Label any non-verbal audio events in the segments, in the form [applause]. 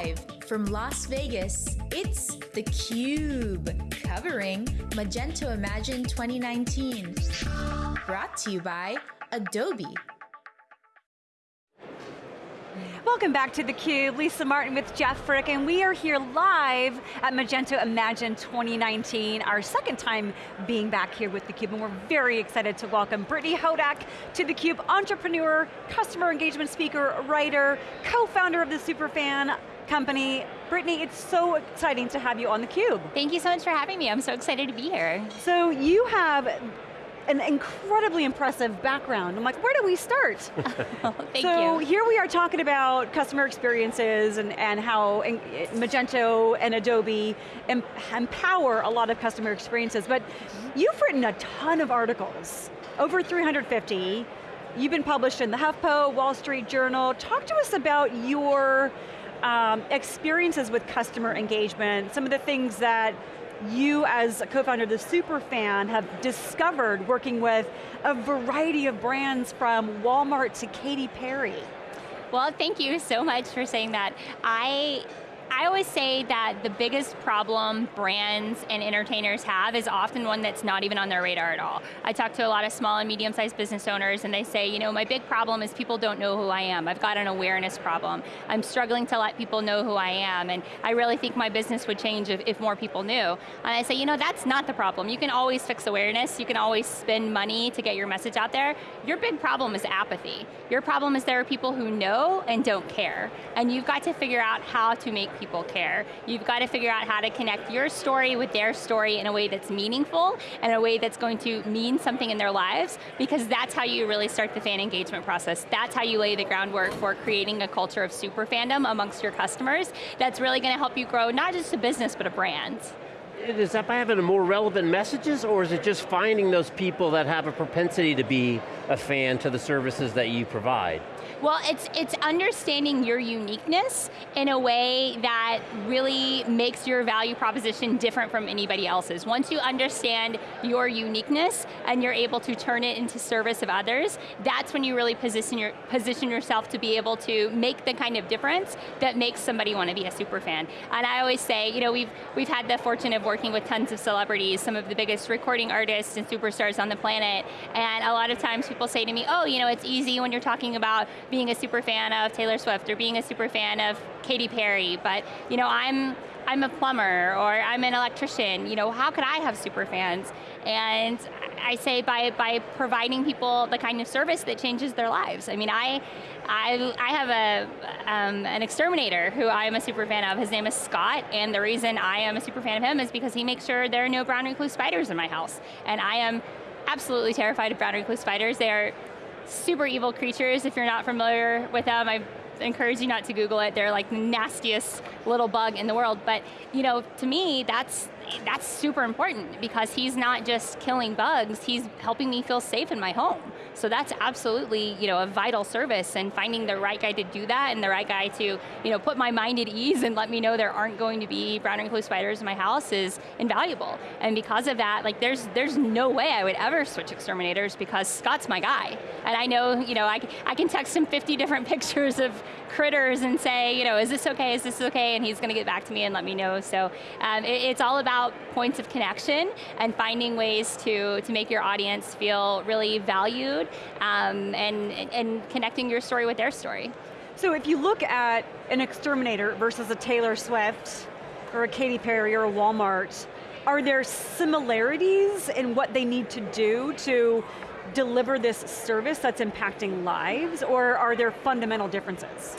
Live from Las Vegas, it's theCUBE, covering Magento Imagine 2019. Brought to you by Adobe. Welcome back to theCUBE, Lisa Martin with Jeff Frick, and we are here live at Magento Imagine 2019, our second time being back here with theCUBE, and we're very excited to welcome Brittany Hodak to theCUBE, entrepreneur, customer engagement speaker, writer, co-founder of the Superfan company. Brittany, it's so exciting to have you on theCUBE. Thank you so much for having me, I'm so excited to be here. So you have an incredibly impressive background. I'm like, where do we start? [laughs] Thank you. so you. here we are talking about customer experiences and, and how Magento and Adobe empower a lot of customer experiences, but you've written a ton of articles, over 350. You've been published in the HuffPo, Wall Street Journal. Talk to us about your um, experiences with customer engagement, some of the things that you as a co-founder of the Superfan have discovered working with a variety of brands from Walmart to Katy Perry. Well, thank you so much for saying that. I I always say that the biggest problem brands and entertainers have is often one that's not even on their radar at all. I talk to a lot of small and medium sized business owners and they say, you know, my big problem is people don't know who I am. I've got an awareness problem. I'm struggling to let people know who I am and I really think my business would change if, if more people knew. And I say, you know, that's not the problem. You can always fix awareness. You can always spend money to get your message out there. Your big problem is apathy. Your problem is there are people who know and don't care. And you've got to figure out how to make people care. You've got to figure out how to connect your story with their story in a way that's meaningful and a way that's going to mean something in their lives because that's how you really start the fan engagement process. That's how you lay the groundwork for creating a culture of super fandom amongst your customers that's really going to help you grow not just a business but a brand. Is that by having more relevant messages or is it just finding those people that have a propensity to be a fan to the services that you provide? Well, it's, it's understanding your uniqueness in a way that really makes your value proposition different from anybody else's. Once you understand your uniqueness and you're able to turn it into service of others, that's when you really position, your, position yourself to be able to make the kind of difference that makes somebody want to be a super fan. And I always say, you know, we've, we've had the fortune of working with tons of celebrities, some of the biggest recording artists and superstars on the planet, and a lot of times people say to me, oh, you know, it's easy when you're talking about being a super fan of Taylor Swift or being a super fan of Katy Perry, but you know, I'm I'm a plumber or I'm an electrician, you know, how could I have super fans? And I say by, by providing people the kind of service that changes their lives. I mean, I, I, I have a, um, an exterminator who I am a super fan of. His name is Scott, and the reason I am a super fan of him is because he makes sure there are no brown recluse spiders in my house. And I am absolutely terrified of brown recluse spiders. They are super evil creatures. If you're not familiar with them, I encourage you not to Google it. They're like the nastiest little bug in the world. But you know, to me, that's that's super important because he's not just killing bugs, he's helping me feel safe in my home. So that's absolutely you know, a vital service and finding the right guy to do that and the right guy to you know, put my mind at ease and let me know there aren't going to be brown recluse spiders in my house is invaluable. And because of that, like there's, there's no way I would ever switch exterminators because Scott's my guy. And I know, you know, I, I can text him 50 different [laughs] pictures of critters and say, you know, is this okay, is this okay, and he's going to get back to me and let me know. So um, it, it's all about points of connection and finding ways to, to make your audience feel really valued um, and, and connecting your story with their story. So if you look at an exterminator versus a Taylor Swift, or a Katy Perry, or a Walmart, are there similarities in what they need to do to deliver this service that's impacting lives, or are there fundamental differences?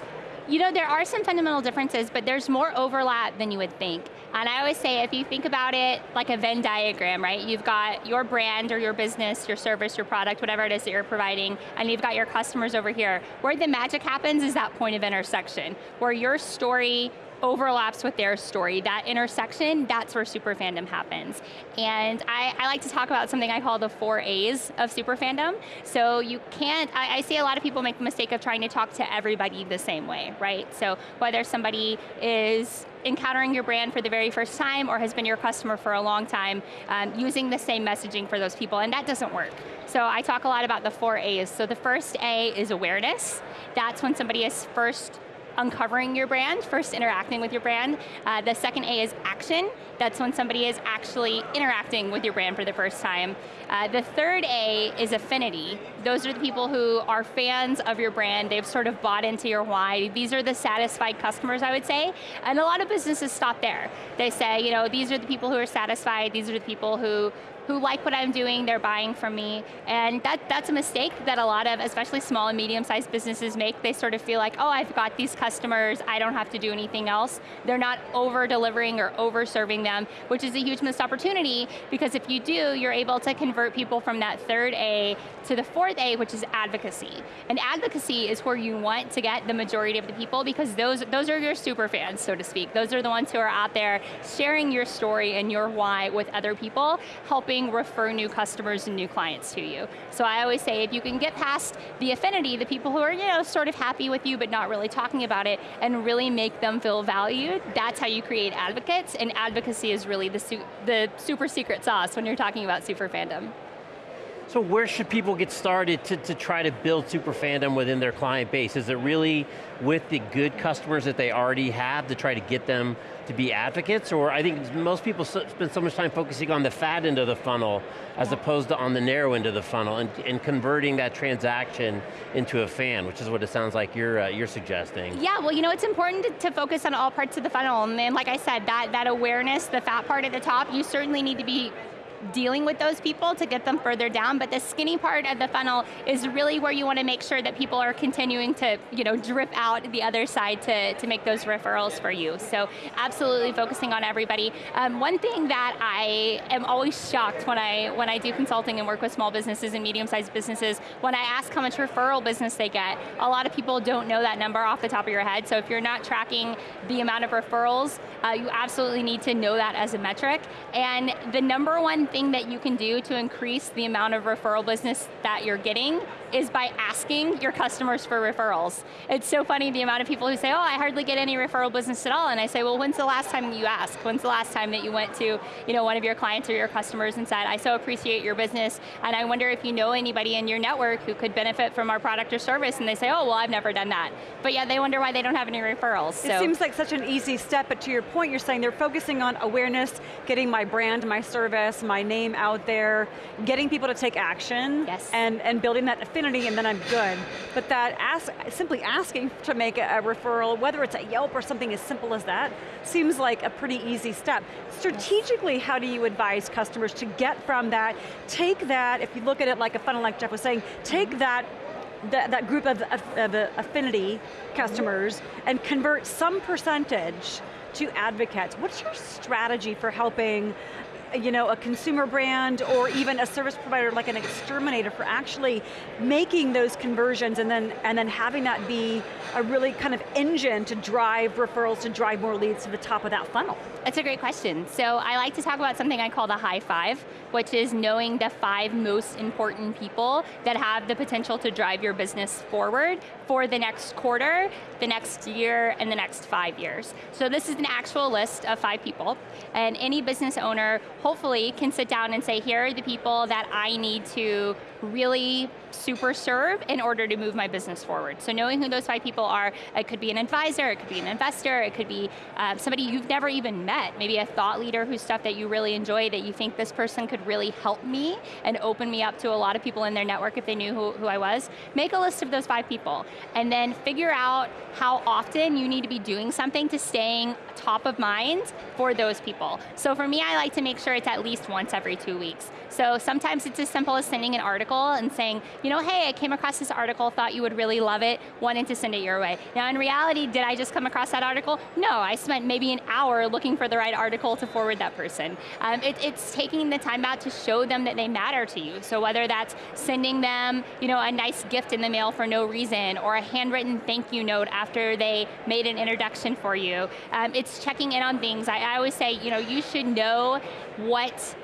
You know, there are some fundamental differences, but there's more overlap than you would think. And I always say, if you think about it like a Venn diagram, right? You've got your brand or your business, your service, your product, whatever it is that you're providing, and you've got your customers over here. Where the magic happens is that point of intersection, where your story overlaps with their story. That intersection, that's where super fandom happens. And I, I, like to talk about something I call the four A's of super fandom. So you can't, I, I see a lot of people make the mistake of trying to talk to everybody the same way, right? So whether somebody is encountering your brand for the very first time or has been your customer for a long time, um, using the same messaging for those people, and that doesn't work. So I talk a lot about the four A's. So the first A is awareness. That's when somebody is first uncovering your brand, first interacting with your brand. Uh, the second A is action. That's when somebody is actually interacting with your brand for the first time. Uh, the third A is affinity. Those are the people who are fans of your brand, they've sort of bought into your why. These are the satisfied customers, I would say. And a lot of businesses stop there. They say, you know, these are the people who are satisfied, these are the people who who like what I'm doing, they're buying from me. And that, that's a mistake that a lot of, especially small and medium-sized businesses make. They sort of feel like, oh, I've got these customers, I don't have to do anything else. They're not over-delivering or over-serving them, which is a huge missed opportunity, because if you do, you're able to convert people from that third A to the fourth A, which is advocacy. And advocacy is where you want to get the majority of the people, because those, those are your super fans, so to speak. Those are the ones who are out there sharing your story and your why with other people, helping refer new customers and new clients to you. So I always say if you can get past the affinity, the people who are you know, sort of happy with you but not really talking about it, and really make them feel valued, that's how you create advocates, and advocacy is really the, su the super secret sauce when you're talking about super fandom. So where should people get started to, to try to build super fandom within their client base? Is it really with the good customers that they already have to try to get them to be advocates? Or I think most people spend so much time focusing on the fat end of the funnel as opposed to on the narrow end of the funnel and, and converting that transaction into a fan, which is what it sounds like you're, uh, you're suggesting. Yeah, well you know, it's important to, to focus on all parts of the funnel. And then like I said, that, that awareness, the fat part at the top, you certainly need to be dealing with those people to get them further down, but the skinny part of the funnel is really where you want to make sure that people are continuing to you know, drip out the other side to, to make those referrals for you. So absolutely focusing on everybody. Um, one thing that I am always shocked when I, when I do consulting and work with small businesses and medium-sized businesses, when I ask how much referral business they get, a lot of people don't know that number off the top of your head, so if you're not tracking the amount of referrals, uh, you absolutely need to know that as a metric. And the number one thing that you can do to increase the amount of referral business that you're getting is by asking your customers for referrals. It's so funny the amount of people who say, oh, I hardly get any referral business at all, and I say, well, when's the last time you asked? When's the last time that you went to you know, one of your clients or your customers and said, I so appreciate your business, and I wonder if you know anybody in your network who could benefit from our product or service, and they say, oh, well, I've never done that. But yeah, they wonder why they don't have any referrals. It seems like such an easy step, but to your point, you're saying they're focusing on awareness, getting my brand, my service, my name out there, getting people to take action, yes. and, and building that affinity, and then I'm good. But that ask, simply asking to make a, a referral, whether it's a Yelp or something as simple as that, seems like a pretty easy step. Strategically, how do you advise customers to get from that, take that, if you look at it like a funnel like Jeff was saying, take mm-hmm. that that, that, group of, of, of, affinity customers and convert some percentage to advocates. What's your strategy for helping you know, a consumer brand or even a service provider like an exterminator for actually making those conversions and then, and then having that be a really kind of engine to drive referrals, to drive more leads to the top of that funnel? That's a great question. So I like to talk about something I call the high five, which is knowing the five most important people that have the potential to drive your business forward for the next quarter, the next year, and the next five years. So this is an actual list of five people, and any business owner hopefully can sit down and say, here are the people that I need to really super serve in order to move my business forward. So knowing who those five people are, it could be an advisor, it could be an investor, it could be um, somebody you've never even met, maybe a thought leader whose stuff that you really enjoy that you think this person could really help me and open me up to a lot of people in their network if they knew who, who I was. Make a list of those five people and then figure out how often you need to be doing something to staying top of mind for those people. So for me, I like to make sure it's at least once every two weeks. So sometimes it's as simple as sending an article and saying, you know, hey, I came across this article, thought you would really love it, wanted to send it your way. Now in reality, did I just come across that article? No, I spent maybe an hour looking for the right article to forward that person. Um, it, it's taking the time out to show them that they matter to you. So whether that's sending them, you know, a nice gift in the mail for no reason, or a handwritten thank you note after they made an introduction for you, um, it's checking in on things. I, I always say, you know, you should know what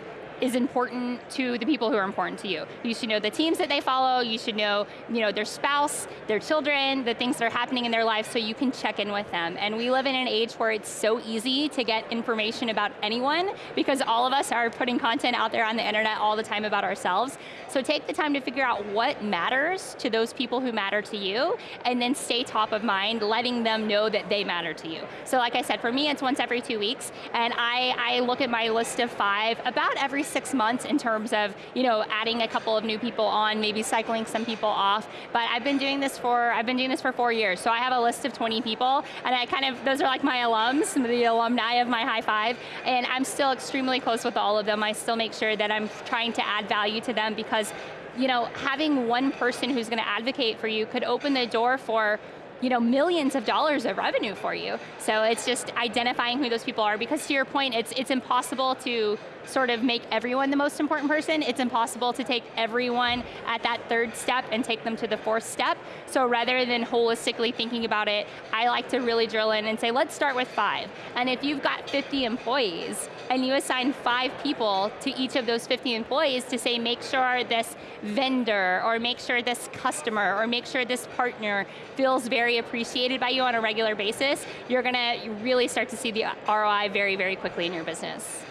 is important to the people who are important to you. You should know the teams that they follow, you should know, you know their spouse, their children, the things that are happening in their lives so you can check in with them. And we live in an age where it's so easy to get information about anyone because all of us are putting content out there on the internet all the time about ourselves. So take the time to figure out what matters to those people who matter to you and then stay top of mind, letting them know that they matter to you. So like I said, for me it's once every two weeks and I, I look at my list of five about every six months in terms of you know, adding a couple of new people on, maybe cycling some people off. But I've been doing this for, I've been doing this for four years. So I have a list of 20 people, and I kind of, those are like my alums, the alumni of my high five, and I'm still extremely close with all of them. I still make sure that I'm trying to add value to them because you know, having one person who's going to advocate for you could open the door for you know, millions of dollars of revenue for you. So it's just identifying who those people are because to your point, it's, it's impossible to sort of make everyone the most important person. It's impossible to take everyone at that third step and take them to the fourth step. So rather than holistically thinking about it, I like to really drill in and say, let's start with five. And if you've got 50 employees and you assign five people to each of those 50 employees to say, make sure this vendor or make sure this customer or make sure this partner feels very appreciated by you on a regular basis, you're going to really start to see the ROI very, very quickly in your business.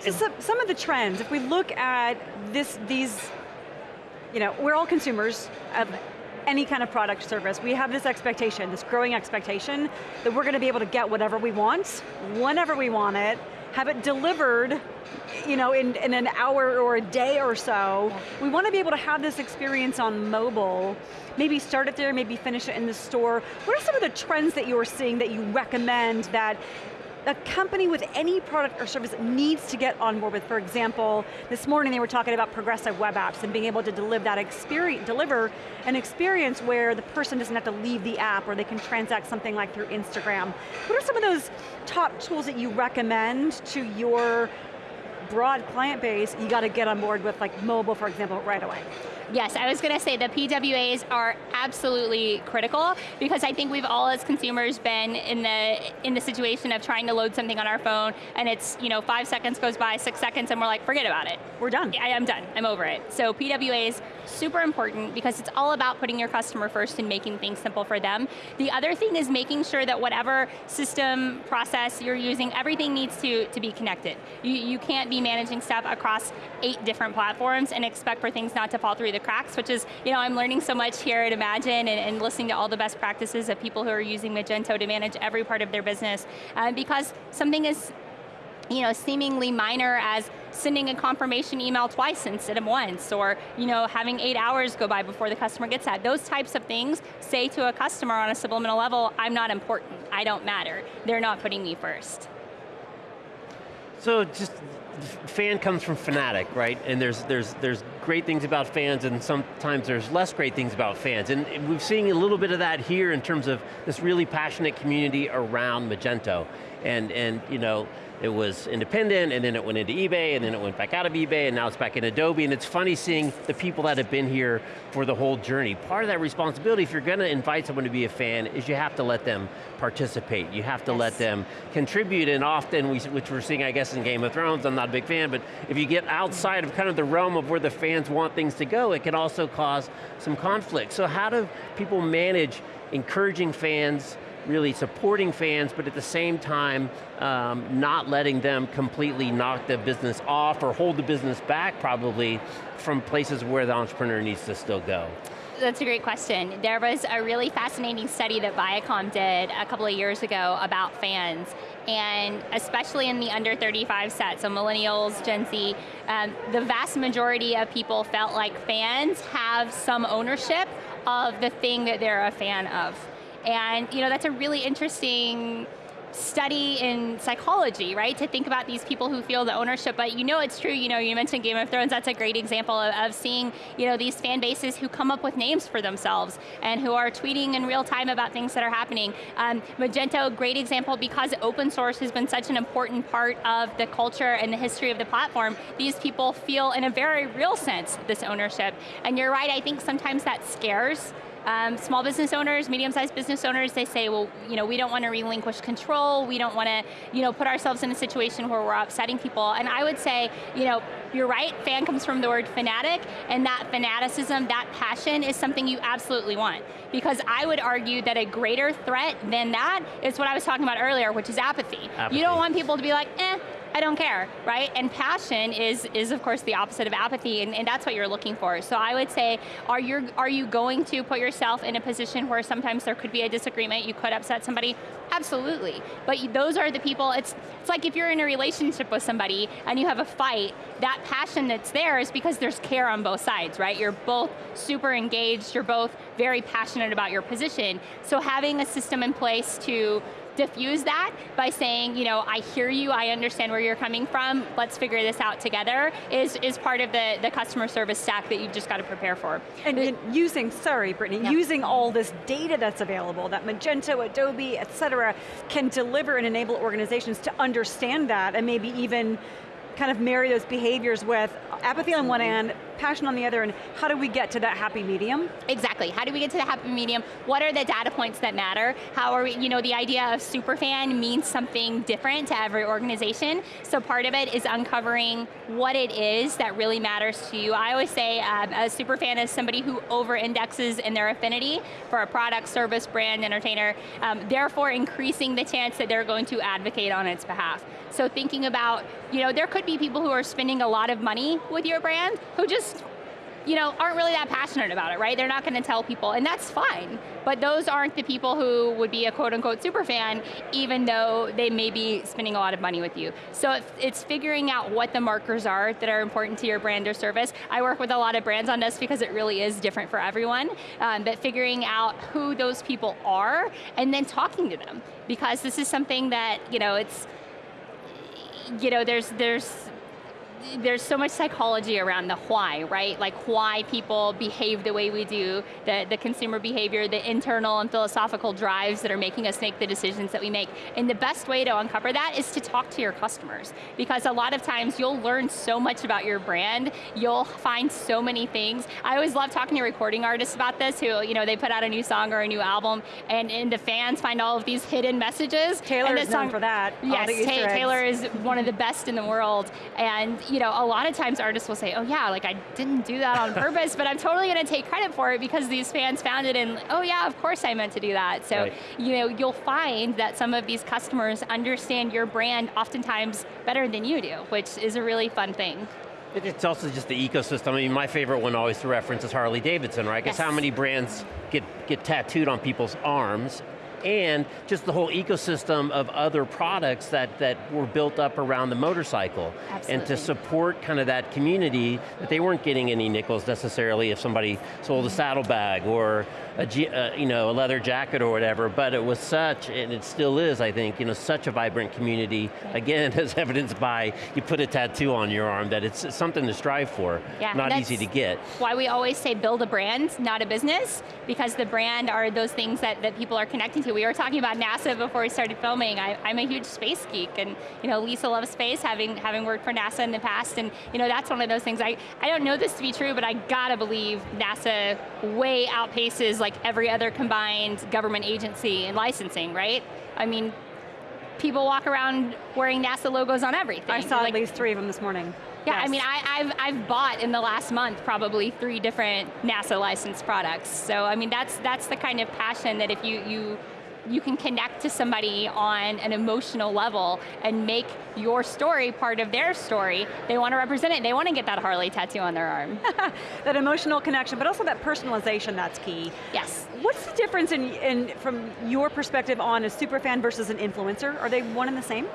So some of the trends, if we look at this, these, you know, we're all consumers of any kind of product service. We have this expectation, this growing expectation, that we're going to be able to get whatever we want, whenever we want it, have it delivered you know, in, in an hour or a day or so. We want to be able to have this experience on mobile, maybe start it there, maybe finish it in the store. What are some of the trends that you are seeing that you recommend that a company with any product or service needs to get on board with. For example, this morning they were talking about progressive web apps and being able to deliver that experience, deliver an experience where the person doesn't have to leave the app or they can transact something like through Instagram. What are some of those top tools that you recommend to your broad client base you got to get on board with like mobile, for example, right away? Yes, I was going to say the PWAs are absolutely critical because I think we've all as consumers been in the in the situation of trying to load something on our phone and it's, you know, five seconds goes by, six seconds, and we're like, forget about it. We're done. I am done, I'm over it. So PWAs, super important because it's all about putting your customer first and making things simple for them. The other thing is making sure that whatever system process you're using, everything needs to, to be connected. You, you can't be managing stuff across eight different platforms and expect for things not to fall through the the cracks, which is, you know, I'm learning so much here at Imagine and, and listening to all the best practices of people who are using Magento to manage every part of their business. Uh, because something is you know, seemingly minor as sending a confirmation email twice instead of once, or you know, having eight hours go by before the customer gets that. Those types of things say to a customer on a subliminal level, I'm not important, I don't matter. They're not putting me first. So just, fan comes from fanatic, right? And there's, there's, there's great things about fans and sometimes there's less great things about fans. And we've seen a little bit of that here in terms of this really passionate community around Magento. And, and you know, it was independent, and then it went into eBay, and then it went back out of eBay, and now it's back in Adobe, and it's funny seeing the people that have been here for the whole journey. Part of that responsibility, if you're going to invite someone to be a fan, is you have to let them participate. You have to yes. let them contribute, and often, we, which we're seeing, I guess, in Game of Thrones, I'm not a big fan, but if you get outside of kind of the realm of where the fans want things to go, it can also cause some conflict. So how do people manage encouraging fans, really supporting fans, but at the same time, um, not letting them completely knock the business off or hold the business back probably from places where the entrepreneur needs to still go. That's a great question. There was a really fascinating study that Viacom did a couple of years ago about fans, and especially in the under 35 set, so millennials, Gen Z, um, the vast majority of people felt like fans have some ownership of the thing that they're a fan of. And you know, that's a really interesting study in psychology, right? To think about these people who feel the ownership, but you know it's true, you know, you mentioned Game of Thrones, that's a great example of, of, seeing, you know, these fan bases who come up with names for themselves and who are tweeting in real time about things that are happening. Um, Magento, great example because open source has been such an important part of the culture and the history of the platform, these people feel in a very real sense this ownership. And you're right, I think sometimes that scares um, small business owners, medium-sized business owners, they say, well, you know, we don't want to relinquish control, we don't want to, you know, put ourselves in a situation where we're upsetting people. And I would say, you know, you're right, fan comes from the word fanatic, and that fanaticism, that passion is something you absolutely want. Because I would argue that a greater threat than that is what I was talking about earlier, which is apathy. apathy. You don't want people to be like, eh, I don't care, right? And passion is, is of course the opposite of apathy, and, and that's what you're looking for. So I would say, are you, are you going to put yourself in a position where sometimes there could be a disagreement, you could upset somebody? Absolutely, but those are the people, it's, it's like if you're in a relationship with somebody and you have a fight, that passion that's there is because there's care on both sides, right? You're both super engaged, you're both very passionate about your position. So having a system in place to diffuse that by saying, you know, I hear you, I understand where you're coming from, let's figure this out together, is, is part of the, the customer service stack that you've just got to prepare for. And, and using, sorry Brittany, yeah. using all this data that's available, that Magento, Adobe, et cetera, can deliver and enable organizations to understand that and maybe even kind of marry those behaviors with apathy on one hand, passion on the other, and how do we get to that happy medium? Exactly, how do we get to the happy medium? What are the data points that matter? How are we, you know, the idea of superfan means something different to every organization, so part of it is uncovering what it is that really matters to you. I always say um, a superfan is somebody who over-indexes in their affinity for a product, service, brand, entertainer, um, therefore increasing the chance that they're going to advocate on its behalf. So thinking about, you know, there could be people who are spending a lot of money with your brand who just you know, aren't really that passionate about it, right? They're not going to tell people, and that's fine. But those aren't the people who would be a quote unquote super fan, even though they may be spending a lot of money with you. So it's figuring out what the markers are that are important to your brand or service. I work with a lot of brands on this because it really is different for everyone, um, but figuring out who those people are, and then talking to them. Because this is something that, you know, it's, you know, there's, there's there's so much psychology around the why, right? Like why people behave the way we do, the, the consumer behavior, the internal and philosophical drives that are making us make the decisions that we make. And the best way to uncover that is to talk to your customers. Because a lot of times you'll learn so much about your brand, you'll find so many things. I always love talking to recording artists about this who, you know, they put out a new song or a new album and, and the fans find all of these hidden messages. Taylor is known for that. Yes, Taylor is one of the best in the world. And you know, a lot of times artists will say, oh yeah, like I didn't do that on [laughs] purpose, but I'm totally going to take credit for it because these fans found it and, oh yeah, of course I meant to do that. So, right. you know, you'll find that some of these customers understand your brand oftentimes better than you do, which is a really fun thing. It's also just the ecosystem. I mean, my favorite one always to reference is Harley Davidson, right? Because yes. how many brands get, get tattooed on people's arms and just the whole ecosystem of other products that, that were built up around the motorcycle. Absolutely. And to support kind of that community, that they weren't getting any nickels necessarily if somebody sold a saddlebag or a, uh, you know, a leather jacket or whatever, but it was such, and it still is, I think, you know, such a vibrant community, again, [laughs] as evidenced by you put a tattoo on your arm, that it's something to strive for, yeah, not easy to get. why we always say build a brand, not a business, because the brand are those things that, that people are connecting to. We were talking about NASA before we started filming. I, am a huge space geek, and you know, Lisa loves space, having, having worked for NASA in the past, and you know, that's one of those things. I, I don't know this to be true, but I gotta believe NASA way outpaces like like every other combined government agency in licensing, right? I mean, people walk around wearing NASA logos on everything. I saw like, at least three of them this morning. Yeah, yes. I mean, I, have I've bought in the last month probably three different NASA licensed products. So I mean, that's that's the kind of passion that if you you you can connect to somebody on an emotional level and make your story part of their story. They want to represent it, they want to get that Harley tattoo on their arm. [laughs] that emotional connection, but also that personalization, that's key. Yes. What's the difference in, in from your perspective on a super fan versus an influencer? Are they one and the same?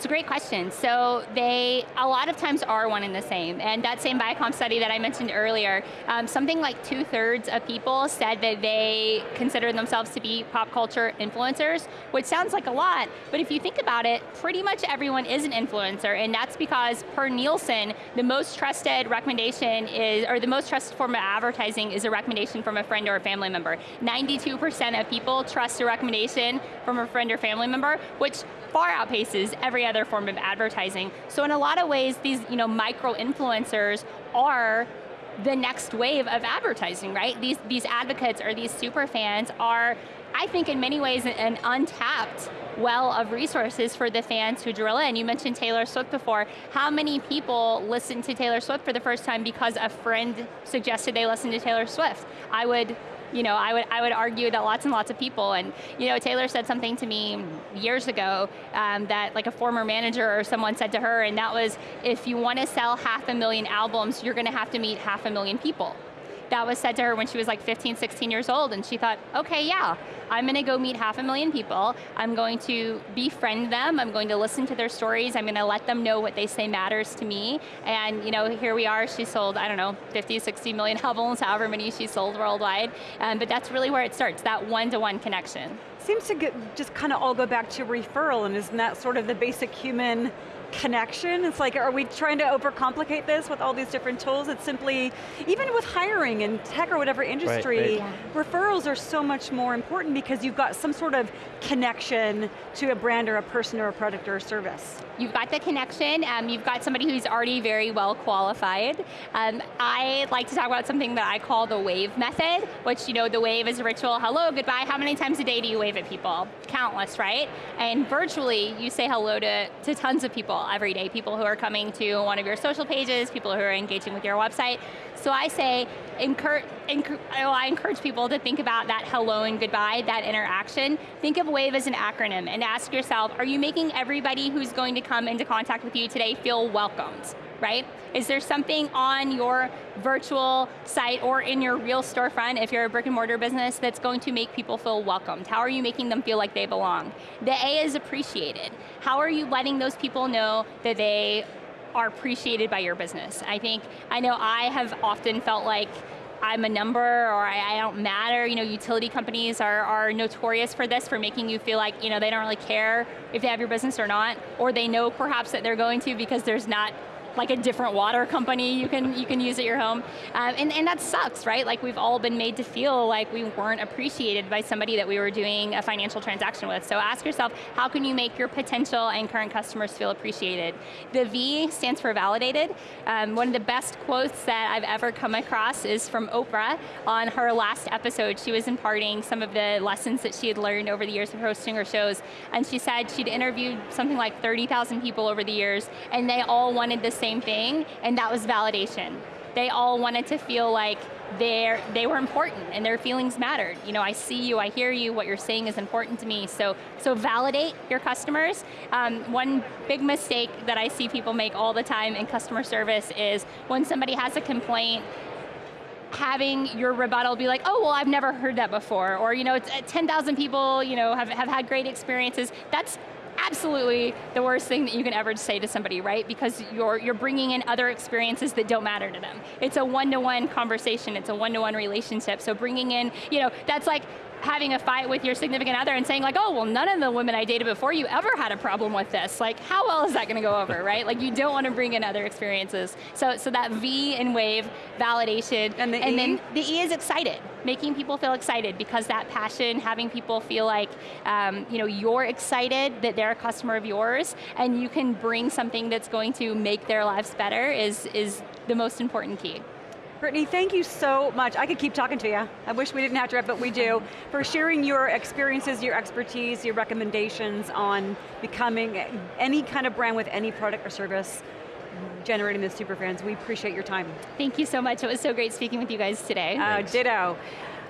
It's a great question. So they, a lot of times are one and the same. And that same Viacom study that I mentioned earlier, um, something like two thirds of people said that they consider themselves to be pop culture influencers, which sounds like a lot, but if you think about it, pretty much everyone is an influencer, and that's because per Nielsen, the most trusted recommendation is, or the most trusted form of advertising is a recommendation from a friend or a family member. 92% of people trust a recommendation from a friend or family member, which far outpaces every other form of advertising. So in a lot of ways, these you know, micro influencers are the next wave of advertising, right? These, these advocates or these super fans are, I think in many ways, an untapped well of resources for the fans who drill in. You mentioned Taylor Swift before. How many people listen to Taylor Swift for the first time because a friend suggested they listen to Taylor Swift? I would you know, I would, I would argue that lots and lots of people, and you know, Taylor said something to me years ago um, that like a former manager or someone said to her, and that was, if you want to sell half a million albums, you're going to have to meet half a million people that was said to her when she was like 15, 16 years old, and she thought, okay, yeah, I'm going to go meet half a million people, I'm going to befriend them, I'm going to listen to their stories, I'm going to let them know what they say matters to me, and you know, here we are, she sold, I don't know, 50, 60 million [laughs] albums, however many she sold worldwide, um, but that's really where it starts, that one-to-one -one connection. Seems to get, just kind of all go back to referral, and isn't that sort of the basic human connection. It's like, are we trying to overcomplicate this with all these different tools? It's simply, even with hiring in tech or whatever industry, right, right. Yeah. referrals are so much more important because you've got some sort of connection to a brand or a person or a product or a service. You've got the connection, um, you've got somebody who's already very well qualified. Um, I like to talk about something that I call the wave method, which you know, the wave is a ritual, hello, goodbye, how many times a day do you wave at people? Countless, right? And virtually, you say hello to, to tons of people every day, people who are coming to one of your social pages, people who are engaging with your website. So I say, I encourage people to think about that hello and goodbye, that interaction. Think of WAVE as an acronym and ask yourself, are you making everybody who's going to come into contact with you today feel welcomed? Right? Is there something on your virtual site or in your real storefront, if you're a brick and mortar business, that's going to make people feel welcomed? How are you making them feel like they belong? The A is appreciated. How are you letting those people know that they are appreciated by your business? I think, I know I have often felt like I'm a number or I, I, don't matter. You know, utility companies are, are notorious for this, for making you feel like you know, they don't really care if they have your business or not, or they know perhaps that they're going to because there's not like a different water company you can you can use at your home. Um, and, and that sucks, right? Like we've all been made to feel like we weren't appreciated by somebody that we were doing a financial transaction with. So ask yourself, how can you make your potential and current customers feel appreciated? The V stands for validated. Um, one of the best quotes that I've ever come across is from Oprah on her last episode. She was imparting some of the lessons that she had learned over the years of hosting her shows. And she said she'd interviewed something like 30,000 people over the years, and they all wanted this same thing, and that was validation. They all wanted to feel like they were important and their feelings mattered. You know, I see you, I hear you, what you're saying is important to me. So, so validate your customers. Um, one big mistake that I see people make all the time in customer service is when somebody has a complaint, having your rebuttal be like, oh, well, I've never heard that before, or you know, 10,000 people you know, have, have had great experiences. That's absolutely the worst thing that you can ever say to somebody, right? Because you're, you're bringing in other experiences that don't matter to them. It's a one-to-one -one conversation, it's a one-to-one -one relationship, so bringing in, you know, that's like, having a fight with your significant other and saying like, oh, well none of the women I dated before you ever had a problem with this. Like, how well is that going to go over, right? Like, you don't want to bring in other experiences. So, so that V in WAVE, validation, and, the and e? then the E is excited, making people feel excited because that passion, having people feel like, um, you know, you're excited that they're a customer of yours and you can bring something that's going to make their lives better is, is the most important key. Brittany, thank you so much. I could keep talking to you. I wish we didn't have to, but we do. [laughs] For sharing your experiences, your expertise, your recommendations on becoming any kind of brand with any product or service generating the super fans. We appreciate your time. Thank you so much. It was so great speaking with you guys today. Uh, ditto.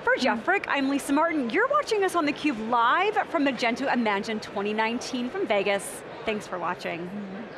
For Jeff Frick, I'm Lisa Martin. You're watching us on theCUBE live from Magento Imagine 2019 from Vegas. Thanks for watching. Mm -hmm.